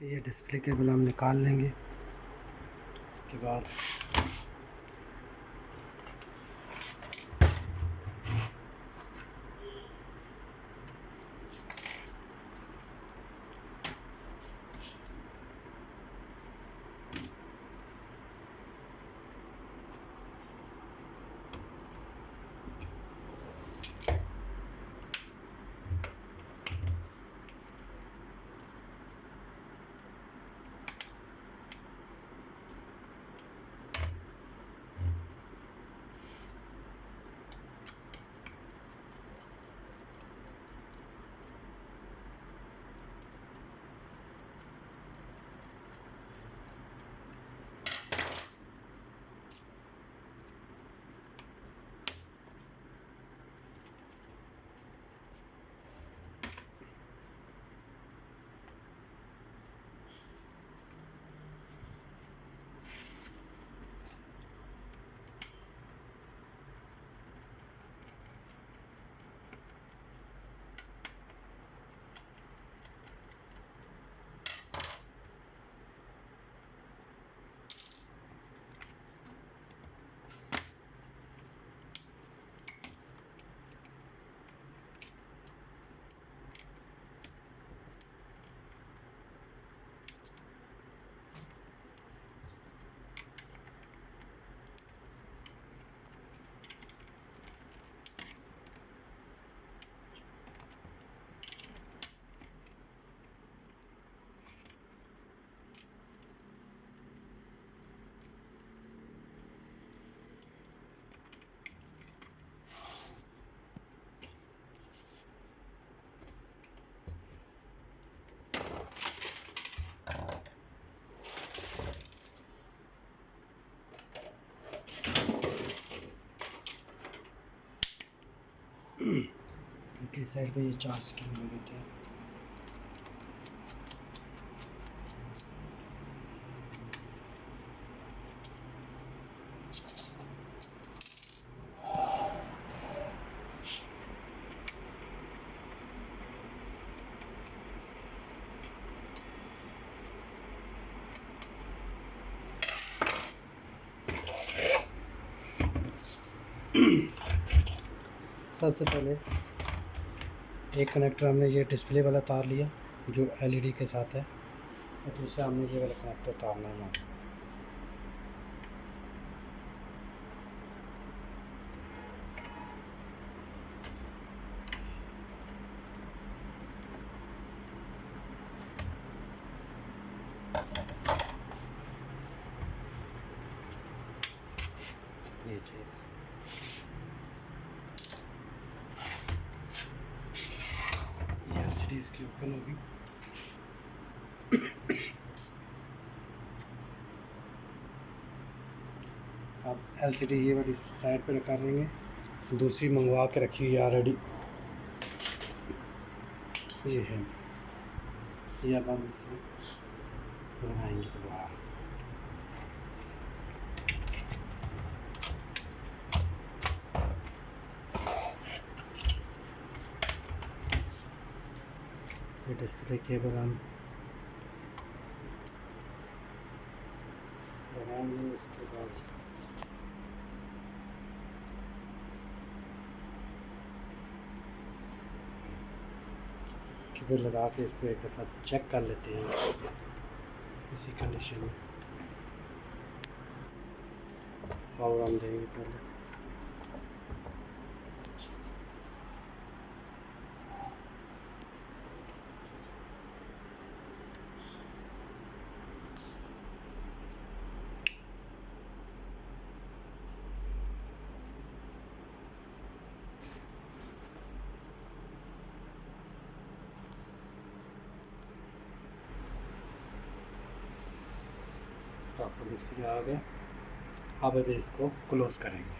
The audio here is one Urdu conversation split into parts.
یہ ڈسپلے کیبل ہم نکال لیں گے۔ اس کے بعد سائڈ پہ یہ چار سکرین لگے تھے۔ سب سے پہلے ایک کنیکٹر ہم نے یہ ڈسپلے والا تار لیا جو ایل ای ڈی کے ساتھ ہے، اور دوسرا ہم نے یہ والا کنیکٹر تارنا ہے یہاں یہ چیز یہ ایل سی ڈی اس کی اوپن ہوگی اب ایل سی ڈی یہ والی سائڈ پہ رکھا لیں گے۔ دوسری منگوا کے رکھی ہوئی آلریڈی یہ ہے۔ یہ اب ہم اس میں لگائیں گے دوبارہ۔ ڈسپلے کیبل ہم لگائیں گے اس کے بعد کیبل لگا کے اس کو ایک دفعہ چیک کر لیتے ہیں۔ اسی کنڈیشن میں۔ پاور ہم دیں گے پہلے۔ پراپر ڈسپلے آ گیا آپ ابھی اس کو کلوز کریں گے۔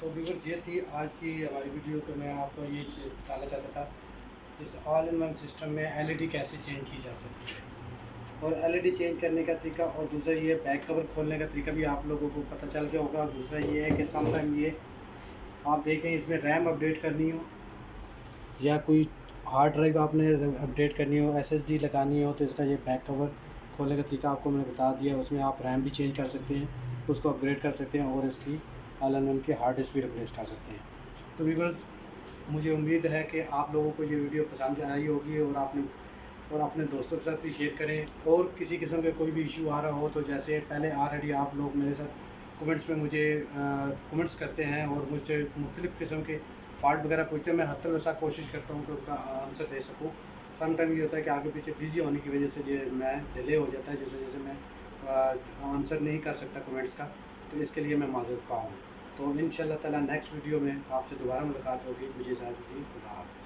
تو ویورز یہ تھی آج کی ہماری ویڈیو کہ میں آپ کو یہ بتانا چاہتا تھا اس آل ان ون سسٹم میں ایل ای ڈی کیسے چینج کی جا سکتی ہے؟ اور ایل ای ڈی چینج کرنے کا طریقہ اور دوسرا یہ بیک کور کھولنے کا طریقہ بھی آپ لوگوں کو پتہ چل گیا ہوگا اور دوسرا یہ ہے کہ سم ٹائم یہ آپ دیکھیں اس میں ریم اپڈیٹ کرنی ہو یا کوئی ہارڈ ڈرائیو آپ نے اپڈیٹ کرنی ہو ایس ایس ڈی لگانی ہو تو اس کا یہ بیک کور کھولنے کا طریقہ آپ کو میں نے بتا دیا، اس میں آپ ریم بھی چینج کر سکتے ہیں، اس کو اپگریڈ کر سکتے ہیں اور اس کی آل ان کی ہارڈ ڈسک بھی ریپلیس کر سکتے ہیں۔ تو ویورز مجھے امید ہے کہ آپ لوگوں کو یہ ویڈیو پسند آئی ہوگی اور آپ نے اور اپنے دوستوں کے ساتھ بھی شیئر کریں۔ اور کسی قسم کے کوئی بھی ایشو آ رہا ہو تو جیسے پہلے آلریڈی آپ لوگ میرے ساتھ کمنٹس میں مجھے کمنٹس کرتے ہیں اور مجھ سے مختلف قسم کے فالٹ وغیرہ پوچھتے ہیں، میں حتی الوسع کوشش کرتا ہوں کہ ان کا آنسر دے سکوں۔ سم ٹائم یہ ہوتا ہے کہ آگے پیچھے بزی ہونے کی وجہ سے یہ میں ڈیلے ہو جاتا ہے جیسے جیسے میں آنسر نہیں کر سکتا کمنٹس کا۔ تو اس کے لیے میں معذرت خواہ ہوں۔ تو ان شاء اللہ تعالیٰ نیکسٹ ویڈیو میں آپ سے دوبارہ ملاقات ہوگی. مجھے اجازت دی خدا حافظ.